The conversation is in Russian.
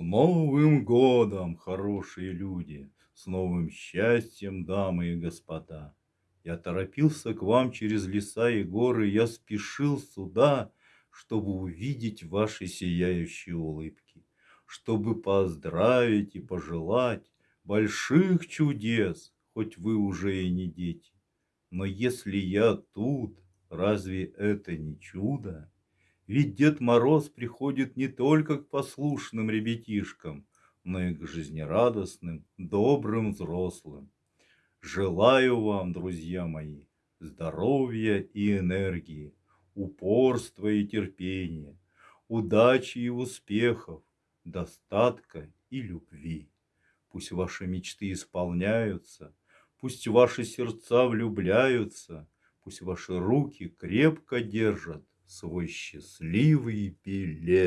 С Новым годом, хорошие люди! С новым счастьем, дамы и господа! Я торопился к вам через леса и горы, Я спешил сюда, чтобы увидеть Ваши сияющие улыбки, Чтобы поздравить и пожелать Больших чудес, хоть вы уже и не дети. Но если я тут, разве это не чудо? Ведь Дед Мороз приходит не только к послушным ребятишкам, но и к жизнерадостным, добрым взрослым. Желаю вам, друзья мои, здоровья и энергии, упорства и терпения, удачи и успехов, достатка и любви. Пусть ваши мечты исполняются, пусть ваши сердца влюбляются, пусть ваши руки крепко держат свой счастливый билет.